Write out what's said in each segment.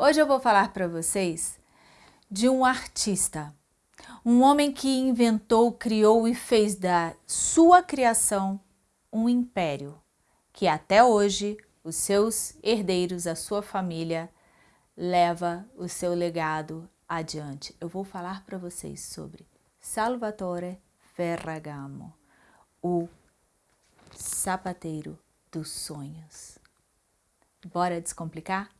Hoje eu vou falar para vocês de um artista, um homem que inventou, criou e fez da sua criação um império, que até hoje os seus herdeiros, a sua família, leva o seu legado adiante. Eu vou falar para vocês sobre Salvatore Ferragamo, o sapateiro dos sonhos. Bora descomplicar?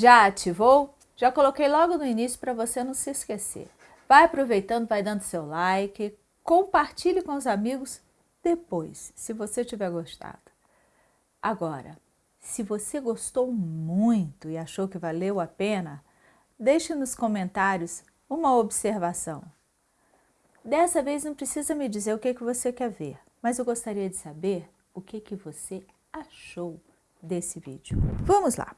Já ativou? Já coloquei logo no início para você não se esquecer. Vai aproveitando, vai dando seu like, compartilhe com os amigos depois, se você tiver gostado. Agora, se você gostou muito e achou que valeu a pena, deixe nos comentários uma observação. Dessa vez não precisa me dizer o que, que você quer ver, mas eu gostaria de saber o que, que você achou desse vídeo. Vamos lá!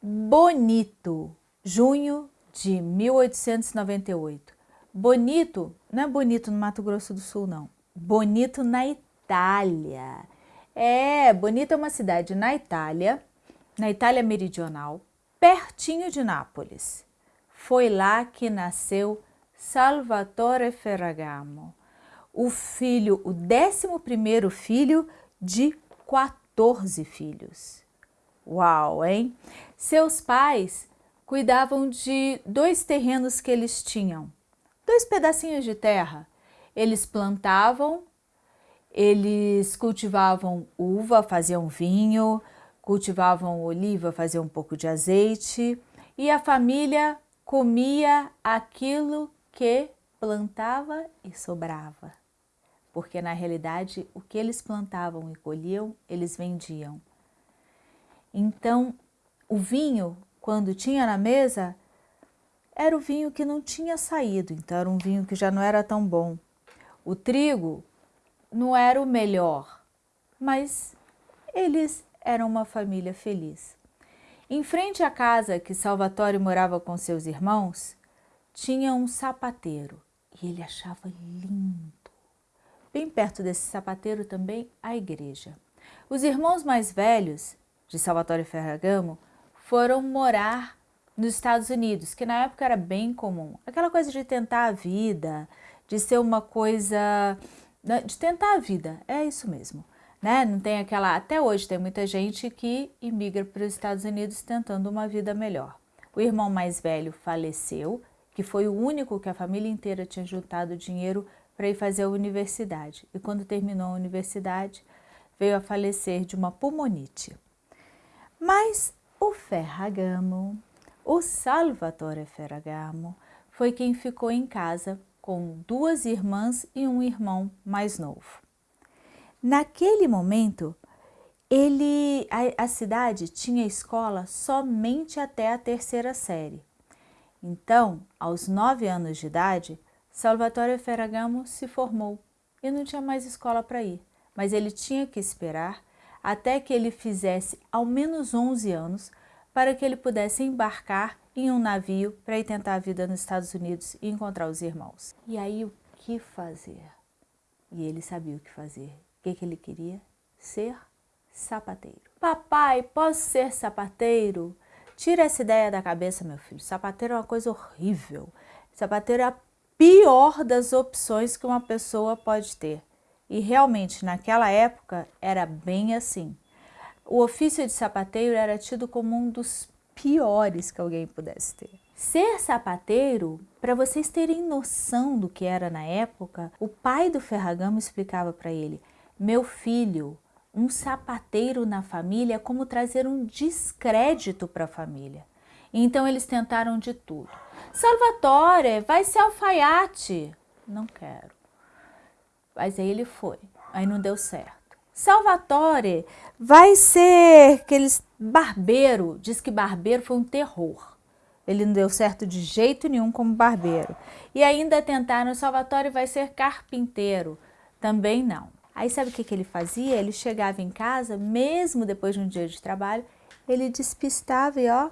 Bonito, junho de 1898. Bonito, não é bonito no Mato Grosso do Sul, não. Bonito na Itália. É, Bonito é uma cidade na Itália, na Itália meridional, pertinho de Nápoles. Foi lá que nasceu Salvatore Ferragamo, o filho, o décimo primeiro filho de 14 filhos. Uau, hein? Seus pais cuidavam de dois terrenos que eles tinham, dois pedacinhos de terra. Eles plantavam, eles cultivavam uva, faziam vinho, cultivavam oliva, faziam um pouco de azeite e a família comia aquilo que plantava e sobrava. Porque na realidade o que eles plantavam e colhiam, eles vendiam. Então, o vinho, quando tinha na mesa, era o vinho que não tinha saído, então era um vinho que já não era tão bom. O trigo não era o melhor, mas eles eram uma família feliz. Em frente à casa que Salvatore morava com seus irmãos, tinha um sapateiro e ele achava lindo. Bem perto desse sapateiro também a igreja. Os irmãos mais velhos de Salvatore Ferragamo foram morar nos Estados Unidos, que na época era bem comum. Aquela coisa de tentar a vida, de ser uma coisa... Né, de tentar a vida, é isso mesmo. Né? Não tem aquela... Até hoje tem muita gente que imigra para os Estados Unidos tentando uma vida melhor. O irmão mais velho faleceu, que foi o único que a família inteira tinha juntado dinheiro para ir fazer a universidade. E quando terminou a universidade, veio a falecer de uma pulmonite. Mas o Ferragamo, o Salvatore Ferragamo, foi quem ficou em casa com duas irmãs e um irmão mais novo. Naquele momento, ele, a, a cidade tinha escola somente até a terceira série. Então, aos nove anos de idade, Salvatore Ferragamo se formou e não tinha mais escola para ir, mas ele tinha que esperar até que ele fizesse ao menos 11 anos para que ele pudesse embarcar em um navio para ir tentar a vida nos Estados Unidos e encontrar os irmãos. E aí o que fazer? E ele sabia o que fazer. O que, que ele queria? Ser sapateiro. Papai, posso ser sapateiro? Tira essa ideia da cabeça, meu filho. Sapateiro é uma coisa horrível. Sapateiro é a pior das opções que uma pessoa pode ter. E realmente, naquela época, era bem assim. O ofício de sapateiro era tido como um dos piores que alguém pudesse ter. Ser sapateiro, para vocês terem noção do que era na época, o pai do Ferragamo explicava para ele, meu filho, um sapateiro na família é como trazer um descrédito para a família. Então eles tentaram de tudo. Salvatore, vai ser alfaiate. Não quero. Mas aí ele foi, aí não deu certo. Salvatore vai ser aqueles barbeiro, diz que barbeiro foi um terror. Ele não deu certo de jeito nenhum como barbeiro. E ainda tentaram, Salvatore vai ser carpinteiro. Também não. Aí sabe o que, que ele fazia? Ele chegava em casa, mesmo depois de um dia de trabalho, ele despistava e ó,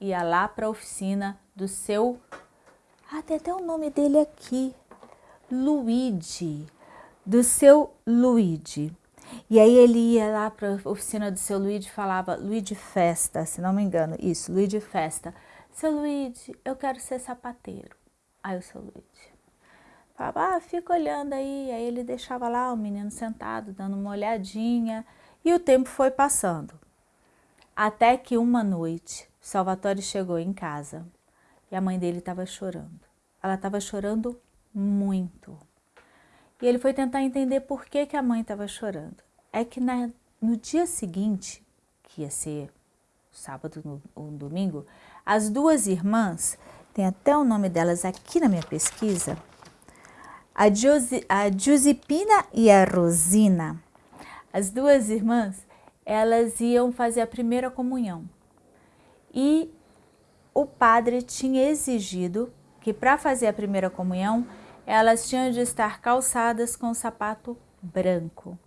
ia lá para a oficina do seu Ah, tem até o nome dele aqui. Luigi, do seu Luigi. E aí ele ia lá para a oficina do seu Luigi e falava, Luigi Festa, se não me engano, isso, Luigi Festa. Seu Luigi, eu quero ser sapateiro. Aí o seu Luigi falava, ah, fica olhando aí. Aí ele deixava lá o menino sentado, dando uma olhadinha. E o tempo foi passando. Até que uma noite, Salvatore chegou em casa e a mãe dele estava chorando. Ela estava chorando muito. E ele foi tentar entender por que, que a mãe estava chorando. É que na, no dia seguinte, que ia ser sábado ou domingo, as duas irmãs, tem até o nome delas aqui na minha pesquisa, a, Josi, a Giuseppina e a Rosina, as duas irmãs, elas iam fazer a primeira comunhão. E o padre tinha exigido que para fazer a primeira comunhão, elas tinham de estar calçadas com sapato branco.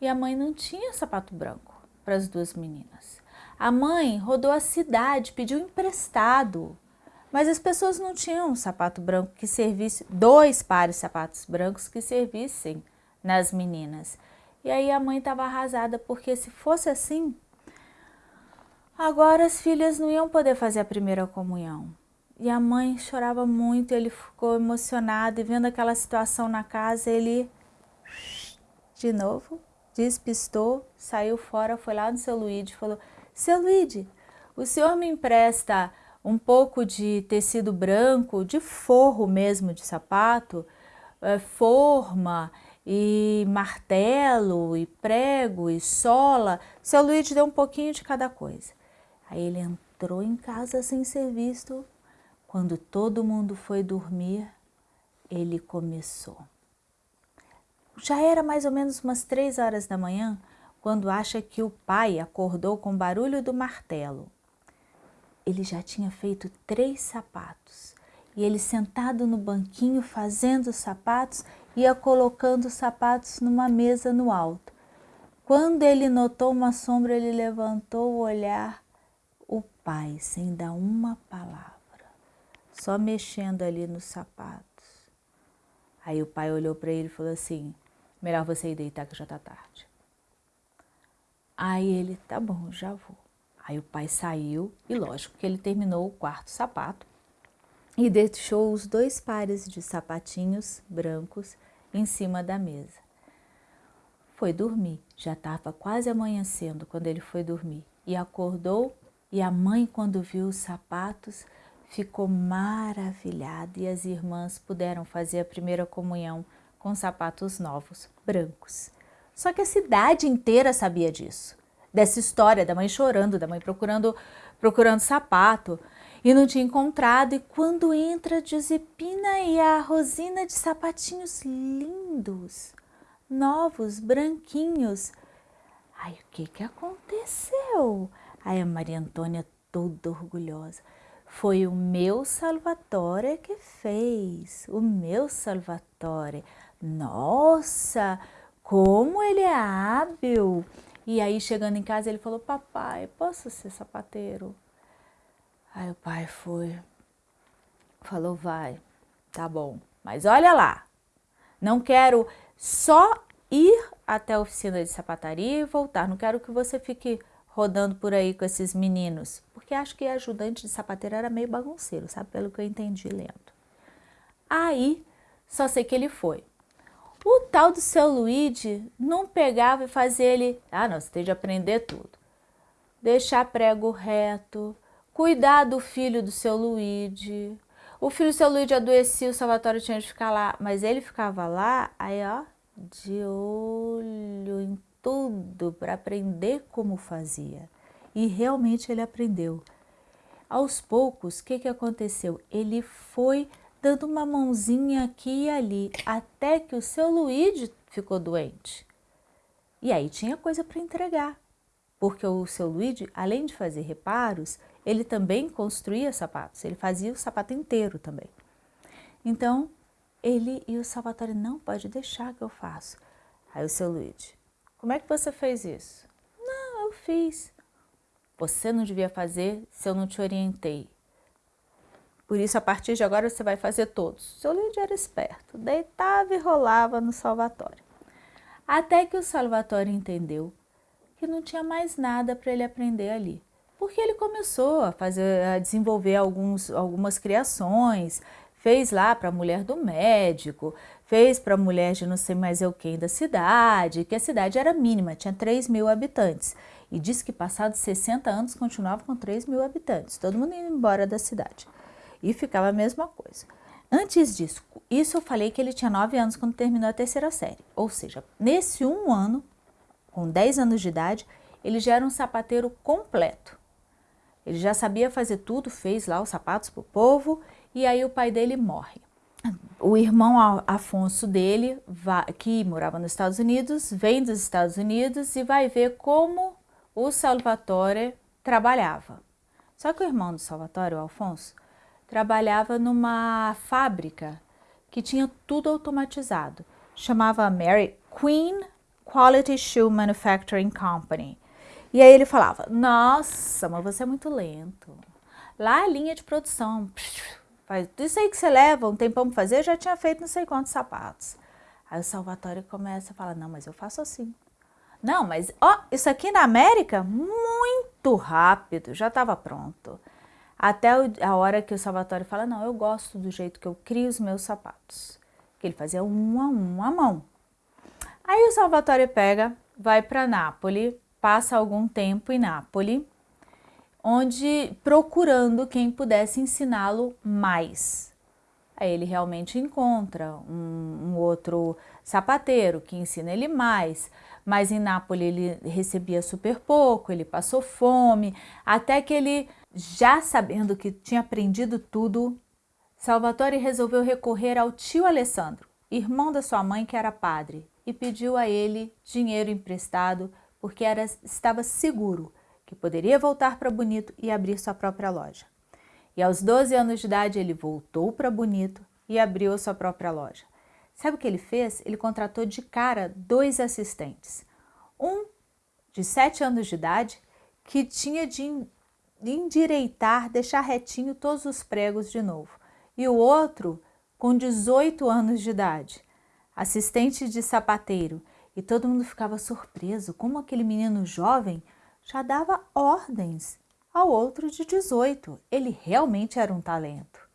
E a mãe não tinha sapato branco para as duas meninas. A mãe rodou a cidade, pediu emprestado, mas as pessoas não tinham um sapato branco que servisse, dois pares de sapatos brancos que servissem nas meninas. E aí a mãe estava arrasada, porque se fosse assim, agora as filhas não iam poder fazer a primeira comunhão. E a mãe chorava muito, ele ficou emocionado e vendo aquela situação na casa, ele de novo despistou, saiu fora, foi lá no seu Luíde e falou, seu Luíde, o senhor me empresta um pouco de tecido branco, de forro mesmo de sapato, é, forma e martelo e prego e sola. Seu Luíde deu um pouquinho de cada coisa. Aí ele entrou em casa sem ser visto, quando todo mundo foi dormir, ele começou. Já era mais ou menos umas três horas da manhã, quando acha que o pai acordou com o barulho do martelo. Ele já tinha feito três sapatos e ele sentado no banquinho fazendo os sapatos, ia colocando os sapatos numa mesa no alto. Quando ele notou uma sombra, ele levantou o olhar, o pai, sem dar uma palavra só mexendo ali nos sapatos. Aí o pai olhou para ele e falou assim, melhor você ir deitar que já tá tarde. Aí ele, tá bom, já vou. Aí o pai saiu e lógico que ele terminou o quarto sapato e deixou os dois pares de sapatinhos brancos em cima da mesa. Foi dormir, já estava quase amanhecendo quando ele foi dormir e acordou e a mãe quando viu os sapatos ficou maravilhada e as irmãs puderam fazer a primeira comunhão com sapatos novos, brancos. Só que a cidade inteira sabia disso, dessa história da mãe chorando, da mãe procurando, procurando sapato e não tinha encontrado. E quando entra a Giuseppina e a Rosina de sapatinhos lindos, novos, branquinhos. Ai, o que que aconteceu? Aí a Maria Antônia toda orgulhosa. Foi o meu Salvatore que fez, o meu Salvatore. Nossa, como ele é hábil! E aí, chegando em casa, ele falou, papai, posso ser sapateiro? Aí o pai foi, falou, vai, tá bom. Mas olha lá, não quero só ir até a oficina de sapataria e voltar. Não quero que você fique rodando por aí com esses meninos, porque acho que ajudante de sapateiro era meio bagunceiro, sabe? Pelo que eu entendi lendo. Aí, só sei que ele foi. O tal do seu Luigi não pegava e fazia ele, ah não, você tem de aprender tudo. Deixar prego reto, cuidar do filho do seu Luigi. O filho do seu Luigi adoecia, o Salvatore tinha de ficar lá, mas ele ficava lá, aí ó, de olho em tudo para aprender como fazia. E realmente ele aprendeu. Aos poucos, o que, que aconteceu? Ele foi dando uma mãozinha aqui e ali, até que o seu Luigi ficou doente. E aí tinha coisa para entregar, porque o seu Luigi, além de fazer reparos, ele também construía sapatos, ele fazia o sapato inteiro também. Então, ele e o Salvatore, não pode deixar que eu faça. Aí o seu Luigi, como é que você fez isso? Não, eu fiz. Você não devia fazer se eu não te orientei. Por isso, a partir de agora, você vai fazer todos. Seu Lídio era esperto, deitava e rolava no Salvatore. Até que o Salvatore entendeu que não tinha mais nada para ele aprender ali. Porque ele começou a, fazer, a desenvolver alguns, algumas criações, fez lá para a mulher do médico, fez para a mulher de não sei mais eu quem da cidade, que a cidade era mínima, tinha 3 mil habitantes. E disse que passados 60 anos continuava com 3 mil habitantes, todo mundo indo embora da cidade. E ficava a mesma coisa. Antes disso, isso eu falei que ele tinha 9 anos quando terminou a terceira série. Ou seja, nesse um ano, com 10 anos de idade, ele já era um sapateiro completo. Ele já sabia fazer tudo, fez lá os sapatos para o povo e aí o pai dele morre. O irmão Afonso dele, que morava nos Estados Unidos, vem dos Estados Unidos e vai ver como o Salvatore trabalhava. Só que o irmão do Salvatore, o Alfonso, trabalhava numa fábrica que tinha tudo automatizado. Chamava Mary Queen Quality Shoe Manufacturing Company. E aí ele falava, nossa, mas você é muito lento. Lá a linha de produção, faz, isso aí que você leva um tempão para fazer, já tinha feito não sei quantos sapatos. Aí o Salvatore começa a falar, não, mas eu faço assim. Não, mas ó, isso aqui na América, muito rápido, já estava pronto. Até a hora que o Salvatore fala, não, eu gosto do jeito que eu crio os meus sapatos. Que ele fazia um a um a mão. Aí o Salvatore pega, vai para Nápoles, passa algum tempo em Nápoles, onde procurando quem pudesse ensiná-lo mais. Aí ele realmente encontra um, um, outro sapateiro que ensina ele mais, mas em Nápoles ele recebia super pouco, ele passou fome, até que ele, já sabendo que tinha aprendido tudo, Salvatore resolveu recorrer ao tio Alessandro, irmão da sua mãe que era padre, e pediu a ele dinheiro emprestado porque era, estava seguro que poderia voltar para Bonito e abrir sua própria loja. E aos 12 anos de idade ele voltou para Bonito e abriu sua própria loja. Sabe o que ele fez? Ele contratou de cara dois assistentes. Um de 7 anos de idade que tinha de endireitar, deixar retinho todos os pregos de novo. E o outro com 18 anos de idade, assistente de sapateiro, e todo mundo ficava surpreso como aquele menino jovem já dava ordens ao outro de 18. Ele realmente era um talento.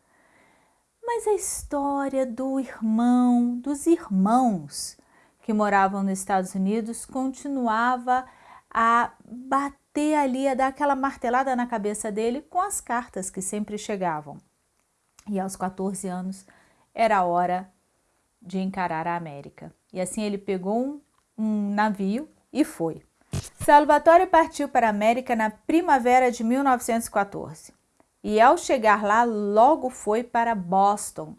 Mas a história do irmão, dos irmãos que moravam nos Estados Unidos continuava a bater ali, a dar aquela martelada na cabeça dele com as cartas que sempre chegavam. E aos 14 anos era hora de encarar a América. E assim ele pegou um, um navio e foi. Salvatore partiu para a América na primavera de 1914 e ao chegar lá logo foi para Boston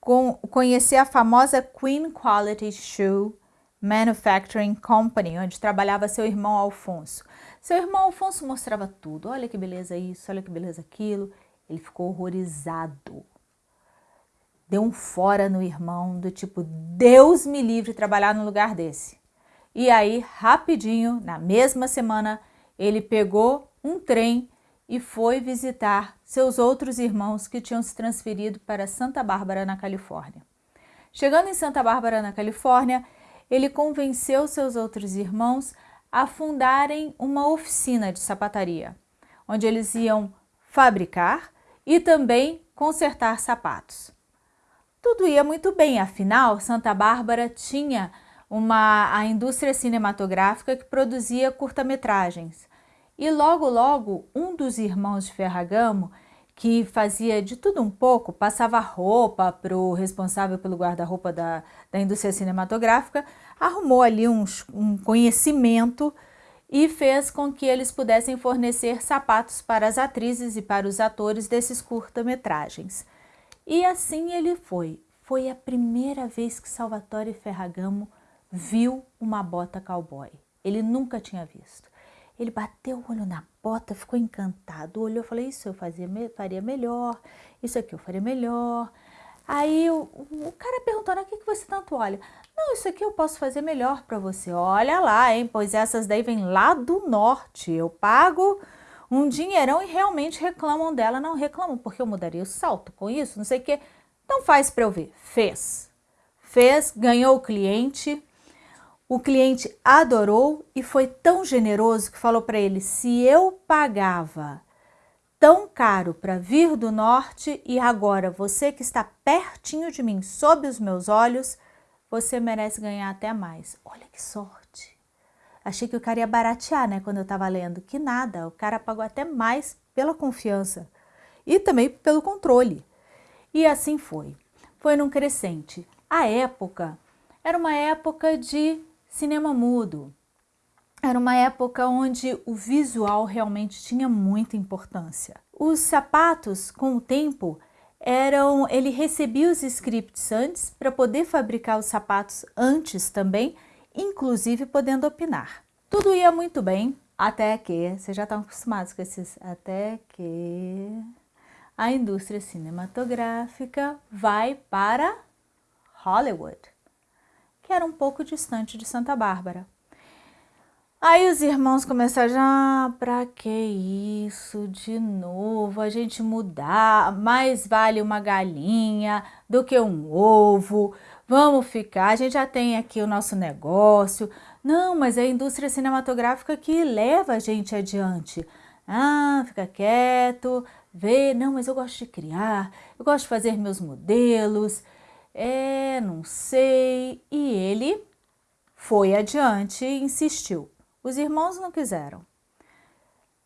com, conhecer a famosa Queen Quality Shoe Manufacturing Company, onde trabalhava seu irmão Alfonso. Seu irmão Alfonso mostrava tudo, olha que beleza isso, olha que beleza aquilo. Ele ficou horrorizado deu um fora no irmão, do tipo, Deus me livre trabalhar no lugar desse. E aí, rapidinho, na mesma semana, ele pegou um trem e foi visitar seus outros irmãos que tinham se transferido para Santa Bárbara, na Califórnia. Chegando em Santa Bárbara, na Califórnia, ele convenceu seus outros irmãos a fundarem uma oficina de sapataria, onde eles iam fabricar e também consertar sapatos. Tudo ia muito bem, afinal, Santa Bárbara tinha uma, a indústria cinematográfica que produzia curta-metragens. E logo, logo, um dos irmãos de Ferragamo, que fazia de tudo um pouco, passava roupa para o responsável pelo guarda-roupa da, da indústria cinematográfica, arrumou ali um, um conhecimento e fez com que eles pudessem fornecer sapatos para as atrizes e para os atores desses curta-metragens. E assim ele foi. Foi a primeira vez que Salvatore Ferragamo viu uma bota cowboy. Ele nunca tinha visto. Ele bateu o olho na bota, ficou encantado, olhou e falou, isso eu fazia, faria melhor, isso aqui eu faria melhor. Aí o, o cara perguntou, o que, que você tanto olha? Não, isso aqui eu posso fazer melhor para você. Olha lá, hein, pois essas daí vêm lá do norte. Eu pago um dinheirão e realmente reclamam dela. Não reclamam, porque eu mudaria o salto com isso, não sei o quê. Então faz para eu ver. Fez. Fez, ganhou o cliente. O cliente adorou e foi tão generoso que falou para ele, se eu pagava tão caro para vir do norte e agora você que está pertinho de mim, sob os meus olhos, você merece ganhar até mais. Olha que sorte. Achei que o cara ia baratear, né, quando eu estava lendo. Que nada, o cara pagou até mais pela confiança e também pelo controle. E assim foi. Foi num crescente. A época era uma época de cinema mudo. Era uma época onde o visual realmente tinha muita importância. Os sapatos, com o tempo, eram, ele recebia os scripts antes para poder fabricar os sapatos antes também inclusive podendo opinar. Tudo ia muito bem, até que, vocês já estão acostumados com esses, até que a indústria cinematográfica vai para Hollywood, que era um pouco distante de Santa Bárbara. Aí os irmãos começaram, ah, pra que isso de novo, a gente mudar, mais vale uma galinha do que um ovo, vamos ficar, a gente já tem aqui o nosso negócio. Não, mas é a indústria cinematográfica que leva a gente adiante. Ah, fica quieto, vê, não, mas eu gosto de criar, eu gosto de fazer meus modelos, é, não sei. E ele foi adiante e insistiu. Os irmãos não quiseram,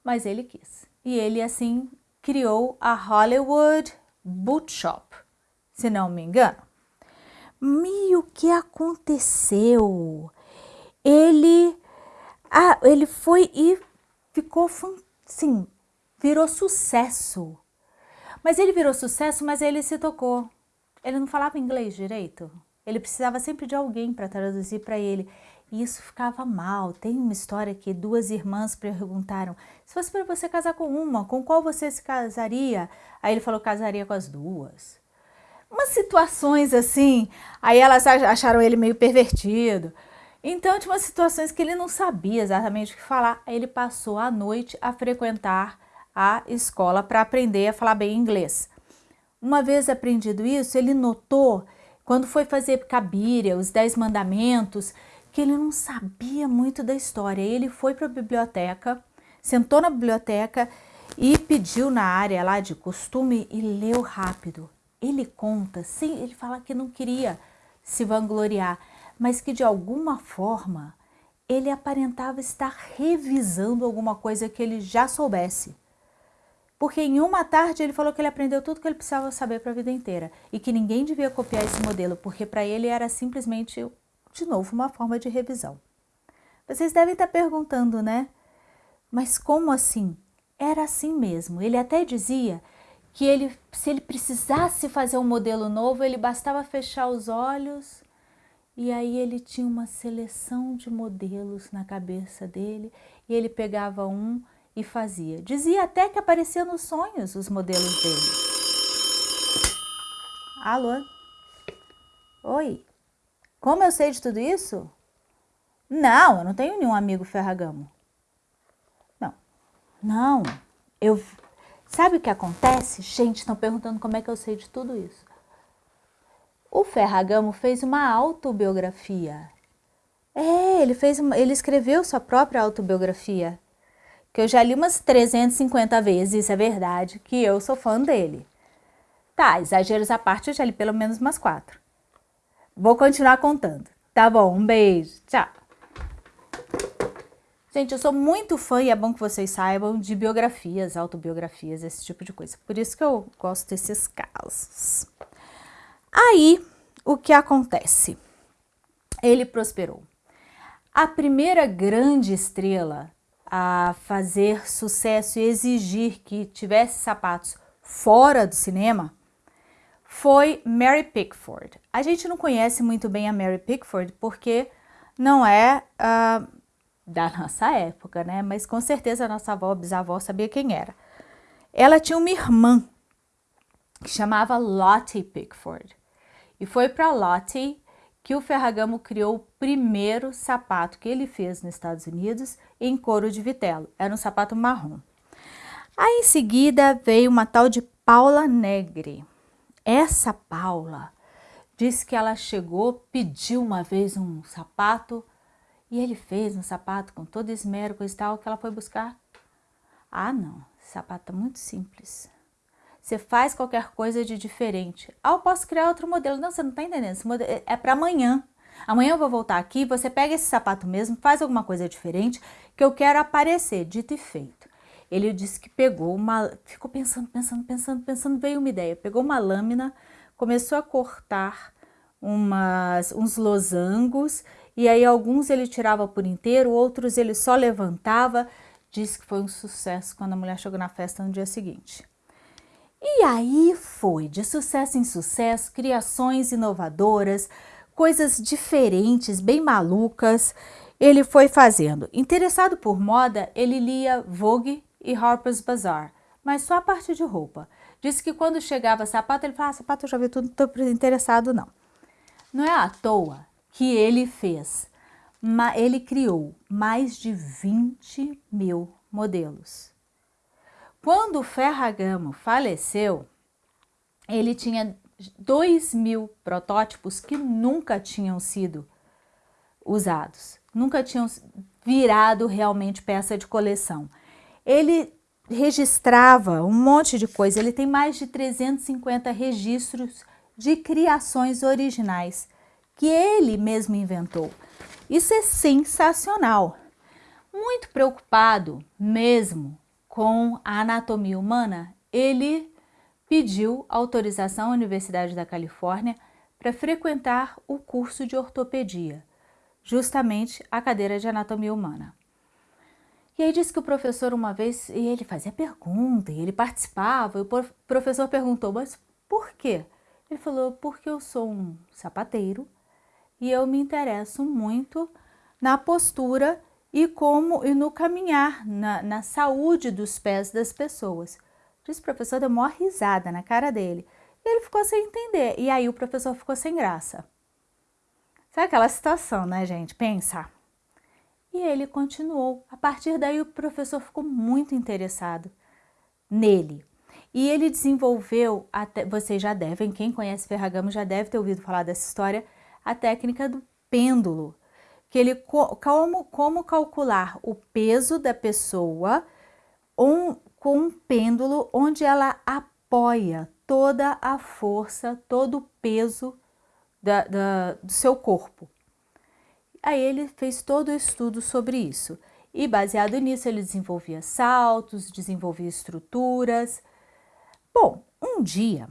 mas ele quis. E ele, assim, criou a Hollywood Boot Shop, se não me engano. E o que aconteceu? Ele, ah, ele foi e ficou, sim, virou sucesso. Mas ele virou sucesso, mas ele se tocou. Ele não falava inglês direito. Ele precisava sempre de alguém para traduzir para ele. E isso ficava mal. Tem uma história que duas irmãs perguntaram, se fosse para você casar com uma, com qual você se casaria? Aí ele falou, casaria com as duas. Umas situações assim, aí elas acharam ele meio pervertido. Então tinha umas situações que ele não sabia exatamente o que falar. Aí ele passou a noite a frequentar a escola para aprender a falar bem inglês. Uma vez aprendido isso, ele notou, quando foi fazer Cabiria, os Dez Mandamentos, que ele não sabia muito da história. Ele foi para a biblioteca, sentou na biblioteca e pediu na área lá de costume e leu rápido. Ele conta, sim, ele fala que não queria se vangloriar, mas que de alguma forma ele aparentava estar revisando alguma coisa que ele já soubesse. Porque em uma tarde ele falou que ele aprendeu tudo que ele precisava saber para a vida inteira e que ninguém devia copiar esse modelo, porque para ele era simplesmente de novo, uma forma de revisão. Vocês devem estar perguntando, né? Mas como assim? Era assim mesmo. Ele até dizia que ele, se ele precisasse fazer um modelo novo, ele bastava fechar os olhos e aí ele tinha uma seleção de modelos na cabeça dele e ele pegava um e fazia. Dizia até que aparecia nos sonhos os modelos dele. Alô? Oi? Como eu sei de tudo isso? Não, eu não tenho nenhum amigo ferragamo. Não, não, eu... Sabe o que acontece? Gente, estão perguntando como é que eu sei de tudo isso. O Ferragamo fez uma autobiografia. É, ele, fez uma, ele escreveu sua própria autobiografia, que eu já li umas 350 vezes, isso é verdade, que eu sou fã dele. Tá, exageros à parte, eu já li pelo menos umas quatro. Vou continuar contando. Tá bom, um beijo. Tchau. Gente, eu sou muito fã, e é bom que vocês saibam, de biografias, autobiografias, esse tipo de coisa. Por isso que eu gosto desses casos. Aí, o que acontece? Ele prosperou. A primeira grande estrela a fazer sucesso e exigir que tivesse sapatos fora do cinema foi Mary Pickford. A gente não conhece muito bem a Mary Pickford porque não é uh, da nossa época, né? Mas com certeza a nossa avó, bisavó sabia quem era. Ela tinha uma irmã que chamava Lottie Pickford. E foi para Lottie que o Ferragamo criou o primeiro sapato que ele fez nos Estados Unidos em couro de vitelo. Era um sapato marrom. Aí em seguida veio uma tal de Paula Negri. Essa Paula disse que ela chegou, pediu uma vez um sapato e ele fez um sapato com todo esmero, coisa e tal, que ela foi buscar. Ah, não, sapato é muito simples. Você faz qualquer coisa de diferente. Ah, eu posso criar outro modelo. Não, você não está entendendo. Esse modelo é, é para amanhã. Amanhã eu vou voltar aqui, você pega esse sapato mesmo, faz alguma coisa diferente, que eu quero aparecer, dito e feito. Ele disse que pegou uma, ficou pensando, pensando, pensando, pensando, veio uma ideia. Pegou uma lâmina, começou a cortar umas, uns losangos e aí alguns ele tirava por inteiro, outros ele só levantava. Disse que foi um sucesso quando a mulher chegou na festa no dia seguinte. E aí foi, de sucesso em sucesso, criações inovadoras, coisas diferentes, bem malucas, ele foi fazendo. Interessado por moda, ele lia Vogue e Harper's Bazaar, mas só a parte de roupa. Disse que quando chegava sapato, ele falava, ah, sapato eu já vi tudo, não estou interessado não. Não é à toa que ele fez, ele criou mais de 20 mil modelos. Quando Ferragamo faleceu, ele tinha 2 mil protótipos que nunca tinham sido usados, nunca tinham virado realmente peça de coleção. Ele registrava um monte de coisa, ele tem mais de 350 registros de criações originais que ele mesmo inventou. Isso é sensacional. Muito preocupado mesmo com a anatomia humana, ele pediu autorização à Universidade da Califórnia para frequentar o curso de ortopedia, justamente a cadeira de anatomia humana. E aí disse que o professor uma vez, e ele fazia pergunta, e ele participava, e o professor perguntou, mas por quê? Ele falou, porque eu sou um sapateiro e eu me interesso muito na postura e como e no caminhar, na, na saúde dos pés das pessoas. Disse o professor, deu uma risada na cara dele. E ele ficou sem entender. E aí o professor ficou sem graça. Sabe aquela situação, né, gente? Pensa. E ele continuou. A partir daí o professor ficou muito interessado nele. E ele desenvolveu, até, vocês já devem, quem conhece Ferragamo já deve ter ouvido falar dessa história, a técnica do pêndulo, que ele como, como calcular o peso da pessoa um, com um pêndulo onde ela apoia toda a força, todo o peso da, da, do seu corpo. Aí ele fez todo o estudo sobre isso. E baseado nisso ele desenvolvia saltos, desenvolvia estruturas, Bom, um dia,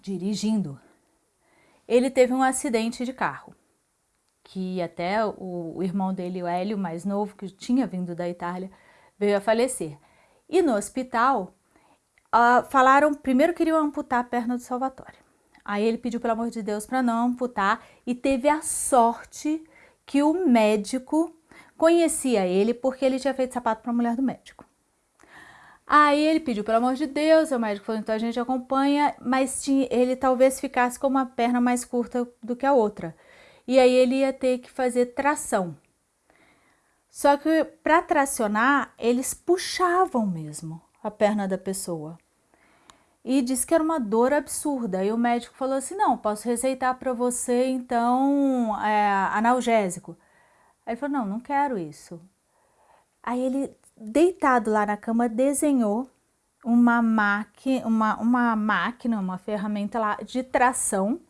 dirigindo, ele teve um acidente de carro, que até o, irmão dele, o Hélio, mais novo, que tinha vindo da Itália, veio a falecer. E no hospital, uh, falaram, primeiro queriam amputar a perna do Salvatore. Aí ele pediu, pelo amor de Deus, para não amputar e teve a sorte que o médico conhecia ele porque ele tinha feito sapato para a mulher do médico. Aí ele pediu, pelo amor de Deus, o médico falou, então a gente acompanha, mas tinha, ele talvez ficasse com uma perna mais curta do que a outra. E aí ele ia ter que fazer tração. Só que para tracionar, eles puxavam mesmo a perna da pessoa. E disse que era uma dor absurda. E o médico falou assim, não, posso receitar para você, então, é, analgésico. Aí ele falou, não, não quero isso. Aí ele deitado lá na cama, desenhou uma, uma, uma máquina, uma ferramenta lá de tração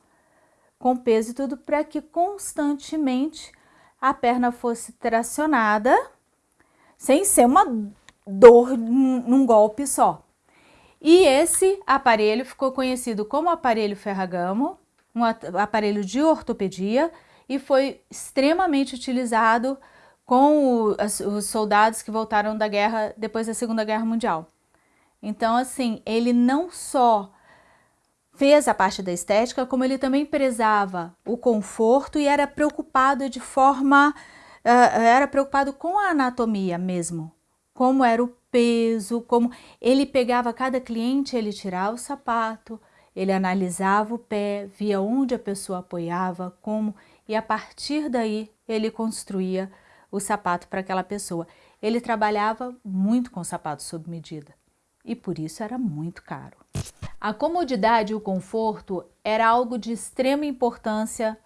com peso e tudo para que constantemente a perna fosse tracionada sem ser uma dor num golpe só. E esse aparelho ficou conhecido como aparelho Ferragamo, um aparelho de ortopedia e foi extremamente utilizado com os soldados que voltaram da guerra depois da Segunda Guerra Mundial. Então, assim, ele não só fez a parte da estética, como ele também prezava o conforto e era preocupado de forma, uh, era preocupado com a anatomia mesmo, como era o peso, como ele pegava cada cliente, ele tirava o sapato, ele analisava o pé, via onde a pessoa apoiava, como, e a partir daí ele construía o sapato para aquela pessoa. ele trabalhava muito com sapatos sob medida e por isso era muito caro. A comodidade e o conforto era algo de extrema importância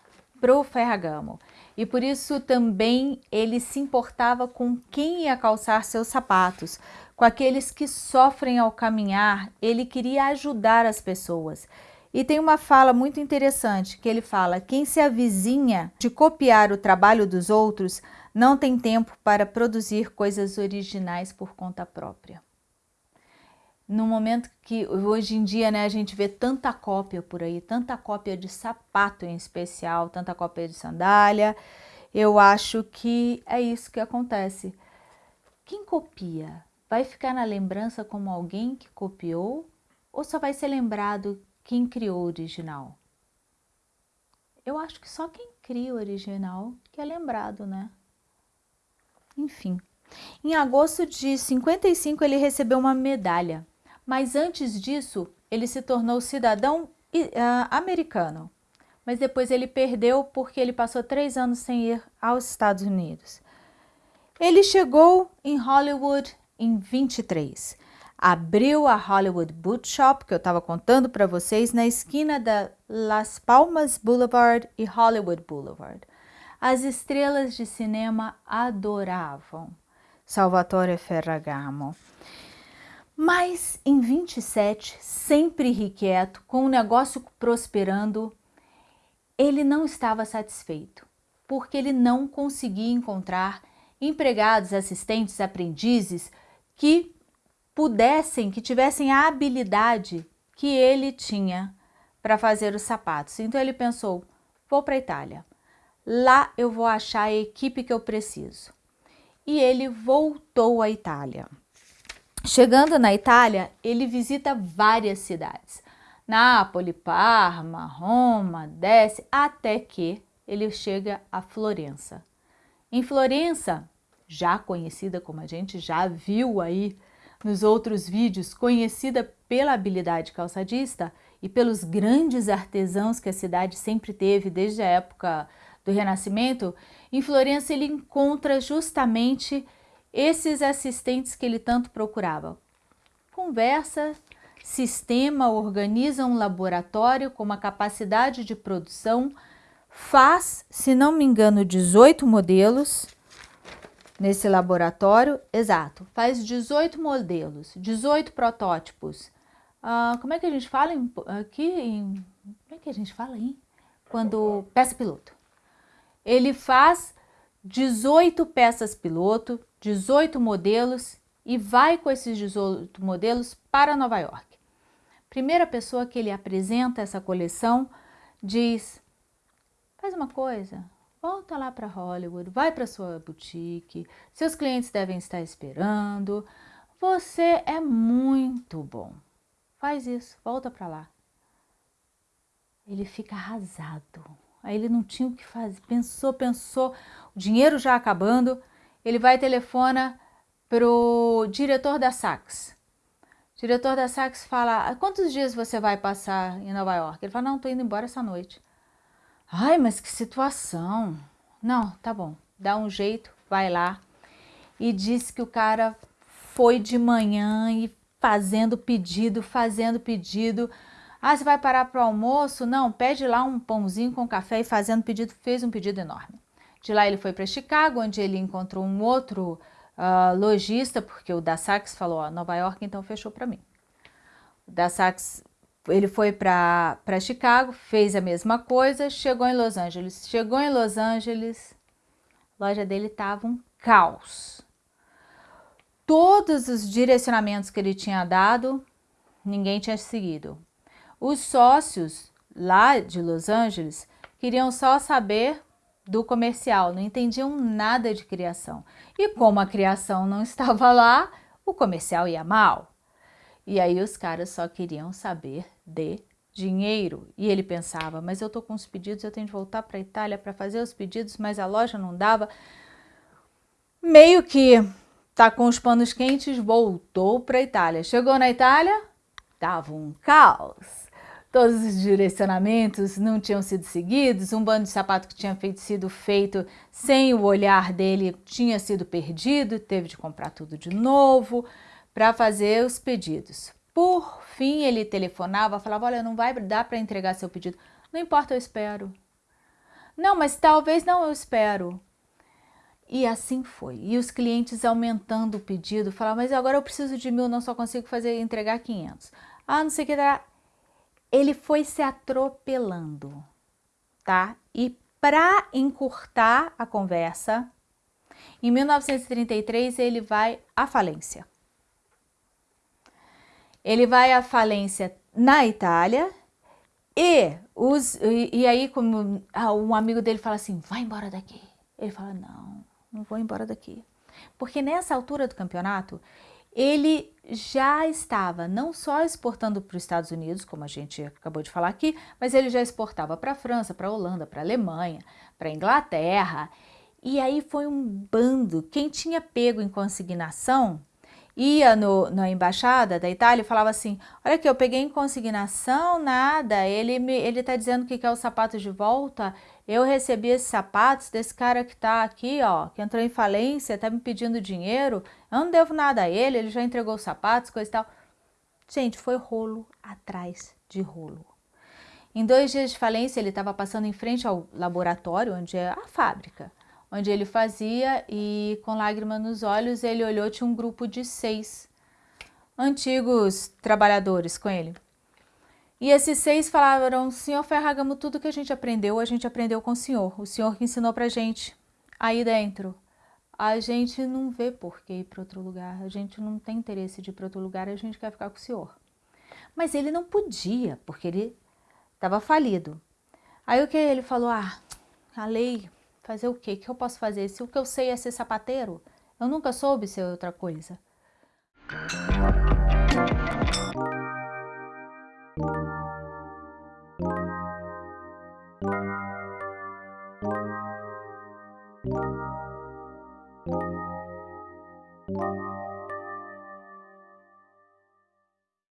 para o Ferragamo e por isso também ele se importava com quem ia calçar seus sapatos, com aqueles que sofrem ao caminhar, ele queria ajudar as pessoas. E tem uma fala muito interessante que ele fala: quem se avizinha de copiar o trabalho dos outros não tem tempo para produzir coisas originais por conta própria. No momento que hoje em dia né, a gente vê tanta cópia por aí, tanta cópia de sapato em especial, tanta cópia de sandália, eu acho que é isso que acontece. Quem copia vai ficar na lembrança como alguém que copiou ou só vai ser lembrado quem criou o original? Eu acho que só quem cria o original que é lembrado, né? Enfim, em agosto de 55 ele recebeu uma medalha, mas antes disso ele se tornou cidadão uh, americano. Mas depois ele perdeu porque ele passou três anos sem ir aos Estados Unidos. Ele chegou em Hollywood em 23. Abriu a Hollywood Boot Shop, que eu estava contando para vocês, na esquina da Las Palmas Boulevard e Hollywood Boulevard. As estrelas de cinema adoravam Salvatore Ferragamo. Mas em 27, sempre irrequieto, com o negócio prosperando, ele não estava satisfeito, porque ele não conseguia encontrar empregados, assistentes, aprendizes que pudessem, que tivessem a habilidade que ele tinha para fazer os sapatos. Então ele pensou, vou para a Itália. Lá eu vou achar a equipe que eu preciso. E ele voltou à Itália. Chegando na Itália, ele visita várias cidades. Nápoles, Parma, Roma, desce, até que ele chega a Florença. Em Florença, já conhecida como a gente já viu aí nos outros vídeos, conhecida pela habilidade calçadista e pelos grandes artesãos que a cidade sempre teve desde a época do Renascimento, em Florença ele encontra justamente esses assistentes que ele tanto procurava. Conversa, sistema, organiza um laboratório com uma capacidade de produção, faz, se não me engano, 18 modelos nesse laboratório, exato, faz 18 modelos, 18 protótipos. Ah, como é que a gente fala em, aqui? Em, como é que a gente fala aí? Quando peça piloto. Ele faz 18 peças piloto, 18 modelos e vai com esses 18 modelos para Nova York. Primeira pessoa que ele apresenta essa coleção diz, faz uma coisa, volta lá para Hollywood, vai para sua boutique, seus clientes devem estar esperando, você é muito bom. Faz isso, volta para lá. Ele fica arrasado. Aí ele não tinha o que fazer, pensou, pensou, o dinheiro já acabando, ele vai e telefona pro diretor da Saks. O diretor da Saks fala, quantos dias você vai passar em Nova York? Ele fala, não, tô indo embora essa noite. Ai, mas que situação. Não, tá bom, dá um jeito, vai lá. E diz que o cara foi de manhã e fazendo pedido, fazendo pedido. Ah, você vai parar para o almoço? Não, pede lá um pãozinho com café e fazendo pedido, fez um pedido enorme. De lá ele foi para Chicago, onde ele encontrou um outro uh, lojista, porque o da Saks falou, ó, Nova York então fechou para mim. O da Saks, ele foi para Chicago, fez a mesma coisa, chegou em Los Angeles. Chegou em Los Angeles, a loja dele estava um caos. Todos os direcionamentos que ele tinha dado, ninguém tinha seguido. Os sócios lá de Los Angeles queriam só saber do comercial, não entendiam nada de criação. E como a criação não estava lá, o comercial ia mal. E aí os caras só queriam saber de dinheiro. E ele pensava, mas eu tô com os pedidos, eu tenho de voltar para a Itália para fazer os pedidos, mas a loja não dava. Meio que tá com os panos quentes, voltou para a Itália. Chegou na Itália, tava um caos. Todos os direcionamentos não tinham sido seguidos, um bando de sapato que tinha feito, sido feito sem o olhar dele tinha sido perdido, teve de comprar tudo de novo para fazer os pedidos. Por fim, ele telefonava, falava, olha, não vai dar para entregar seu pedido. Não importa, eu espero. Não, mas talvez não, eu espero. E assim foi. E os clientes aumentando o pedido, falavam, mas agora eu preciso de mil, não só consigo fazer entregar 500. Ah, não sei o que, ele foi se atropelando, tá? E para encurtar a conversa, em 1933 ele vai à falência. Ele vai à falência na Itália e, os, e, e aí como um amigo dele fala assim, vai embora daqui. Ele fala, não, não vou embora daqui. Porque nessa altura do campeonato, ele já estava não só exportando para os Estados Unidos, como a gente acabou de falar aqui, mas ele já exportava para a França, para a Holanda, para a Alemanha, para a Inglaterra. E aí foi um bando. Quem tinha pego em consignação ia no, na embaixada da Itália e falava assim, olha aqui, eu peguei em consignação, nada, ele está dizendo que quer os sapatos de volta, eu recebi esses sapatos desse cara que está aqui, ó, que entrou em falência, está me pedindo dinheiro, eu não devo nada a ele, ele já entregou os sapatos, coisa e tal. Gente, foi rolo atrás de rolo. Em dois dias de falência, ele estava passando em frente ao laboratório, onde é a fábrica onde ele fazia e com lágrima nos olhos ele olhou, tinha um grupo de seis antigos trabalhadores com ele. E esses seis falaram, senhor Ferragamo, tudo que a gente aprendeu, a gente aprendeu com o senhor, o senhor que ensinou pra gente. Aí dentro, a gente não vê por que ir para outro lugar, a gente não tem interesse de ir para outro lugar, a gente quer ficar com o senhor. Mas ele não podia, porque ele estava falido. Aí o que ele falou? Ah, a lei Fazer o quê? O que eu posso fazer? Se o que eu sei é ser sapateiro, eu nunca soube ser outra coisa.